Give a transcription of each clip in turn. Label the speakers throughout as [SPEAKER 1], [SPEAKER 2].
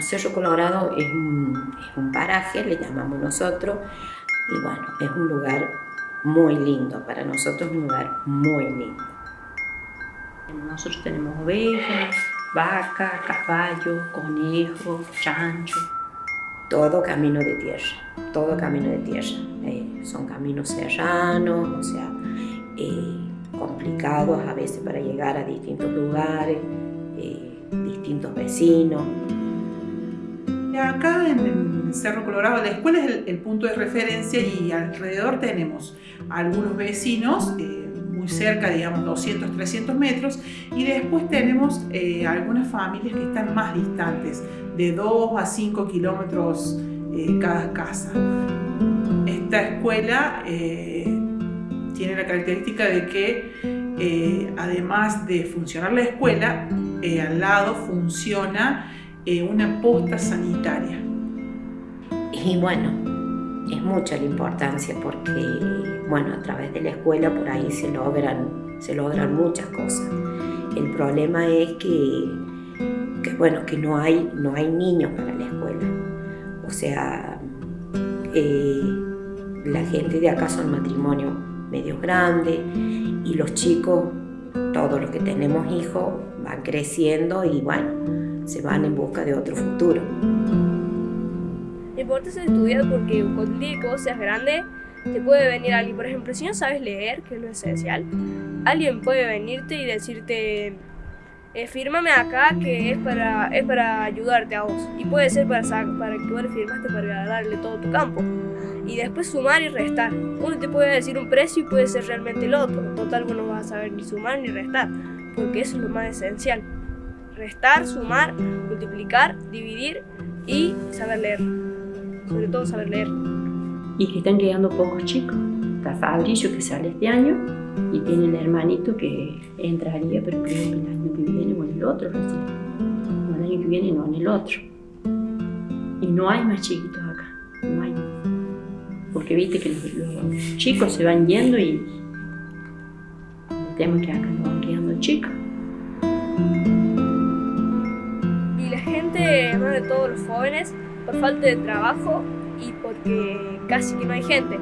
[SPEAKER 1] Cerro Colorado es un, paraje, le llamamos nosotros, y bueno, es un lugar muy lindo, para nosotros es un lugar muy lindo.
[SPEAKER 2] Nosotros tenemos ovejas, vacas, caballos, conejos, chanchos.
[SPEAKER 1] Todo camino de tierra, todo camino de tierra. Eh, son caminos serranos, o sea, eh, complicados a veces para llegar a distintos lugares, eh, distintos vecinos.
[SPEAKER 3] Acá en Cerro Colorado, la escuela es el, punto de referencia y alrededor tenemos algunos vecinos, eh, muy cerca, digamos 200, 300 metros, y después tenemos eh, algunas familias que están más distantes, de 2 a 5 kilómetros eh, cada casa. Esta escuela tiene la característica de que además de funcionar la escuela, al lado funciona eh, una posta sanitaria.
[SPEAKER 1] Y bueno, es mucha la importancia porque, bueno, a través de la escuela por ahí se logran, se logran muchas cosas. El problema es que, que bueno, que no hay, no hay niños para la escuela. O sea, eh, la gente de acá son matrimonios medio grandes y los chicos, todos los que tenemos hijos, van creciendo y bueno, se van en busca de otro futuro.
[SPEAKER 4] Lo importante es estudiar porque cuando día seas grande, te puede venir alguien, por ejemplo, si no sabes leer, que es lo esencial, alguien puede venirte y decirte, eh, fírmame acá que es para, es para ayudarte a vos. Y puede ser para, para que vos le firmaste para darle todo tu campo. Y después sumar y restar. Uno te puede decir un precio y puede ser realmente el otro. Total, vos no vas a saber ni sumar ni restar, porque eso es lo más esencial restar, sumar, multiplicar, dividir y saber leer. Sobre todo saber leer.
[SPEAKER 2] Y que están llegando pocos chicos. Está Fabrillo que sale este año y tiene el hermanito que entraría, pero que el año que viene o en el otro recién. No el año que viene, no en el otro. Y no hay más chiquitos acá, no hay. Porque viste que los, chicos se van yendo y tenemos que acá no van quedando chicos.
[SPEAKER 4] Más de todos los jóvenes, por falta de trabajo y porque casi que no hay gente.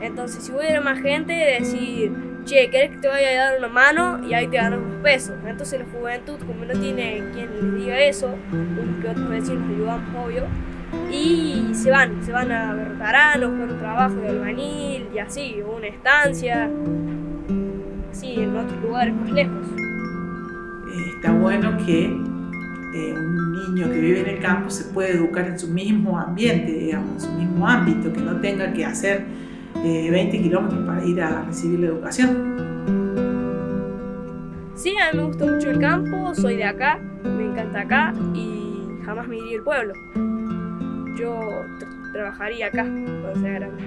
[SPEAKER 4] Entonces, si hubiera más gente, decir, che, ¿querés que te vaya a dar una mano? Y ahí te ganas un peso. Entonces, la juventud, como no tiene quien le diga eso, unos que otros vecinos ayudamos, obvio, y se van, se van a Bertarano, con un trabajo de albañil y así, o una estancia, así, en otros lugares más lejos.
[SPEAKER 3] Está bueno que un niño que vive en el campo se puede educar en su mismo ambiente, digamos, en su mismo ámbito, que no tenga que hacer 20 eh, kilómetros para ir a recibir la educación.
[SPEAKER 4] Sí, a mí me gusta mucho el campo, soy de acá, me encanta acá y jamás me iría al pueblo. Yo trabajaría acá cuando sea grande.